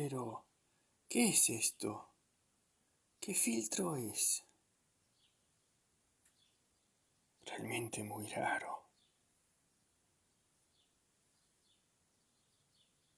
Pero, ¿qué es esto? ¿Qué filtro es? Realmente muy raro.